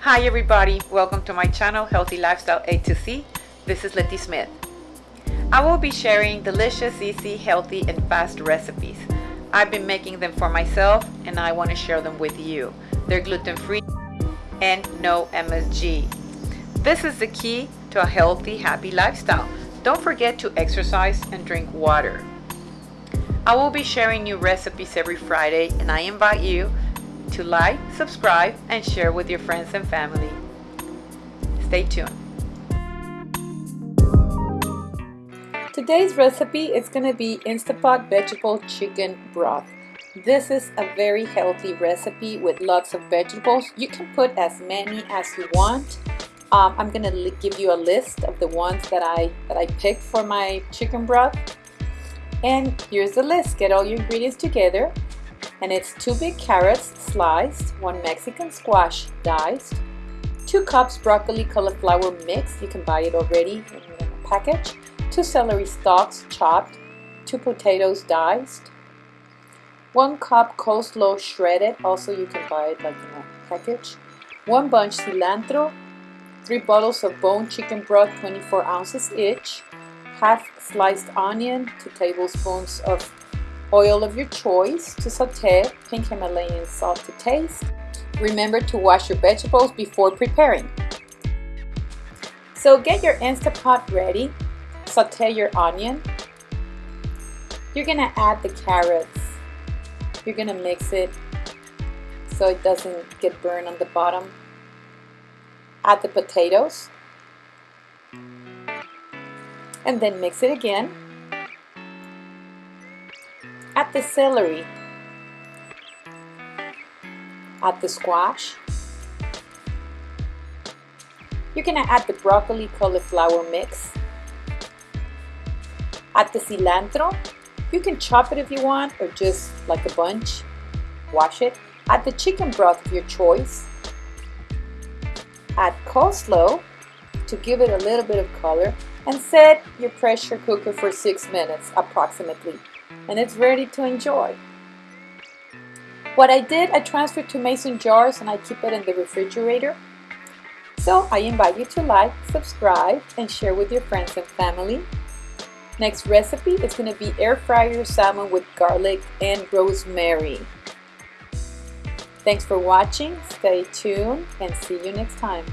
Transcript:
Hi everybody, welcome to my channel Healthy Lifestyle A to C. This is Letty Smith. I will be sharing delicious, easy, healthy, and fast recipes. I've been making them for myself and I want to share them with you. They're gluten-free and no MSG. This is the key to a healthy, happy lifestyle. Don't forget to exercise and drink water. I will be sharing new recipes every Friday and I invite you to like, subscribe, and share with your friends and family. Stay tuned. Today's recipe is going to be Instapot vegetable chicken broth. This is a very healthy recipe with lots of vegetables. You can put as many as you want. Um, I'm going to give you a list of the ones that I that I picked for my chicken broth. And here's the list. Get all your ingredients together. And it's two big carrots sliced, one Mexican squash diced, two cups broccoli cauliflower mix. You can buy it already in a package two celery stalks chopped, two potatoes diced, one cup coleslaw shredded, also you can buy it like in a package, one bunch cilantro, three bottles of bone chicken broth 24 ounces each, half sliced onion, two tablespoons of oil of your choice to saute, pink Himalayan salt to taste. Remember to wash your vegetables before preparing. So get your Instapot ready saute your onion. You're gonna add the carrots. You're gonna mix it so it doesn't get burned on the bottom. Add the potatoes. And then mix it again. The celery. Add the squash. You're gonna add the broccoli cauliflower mix Add the cilantro. You can chop it if you want or just like a bunch. Wash it. Add the chicken broth of your choice. Add coleslaw to give it a little bit of color and set your pressure cooker for six minutes approximately and it's ready to enjoy. What I did, I transferred to mason jars and I keep it in the refrigerator. So I invite you to like, subscribe, and share with your friends and family. Next recipe is going to be air fryer salmon with garlic and rosemary. Thanks for watching, stay tuned, and see you next time.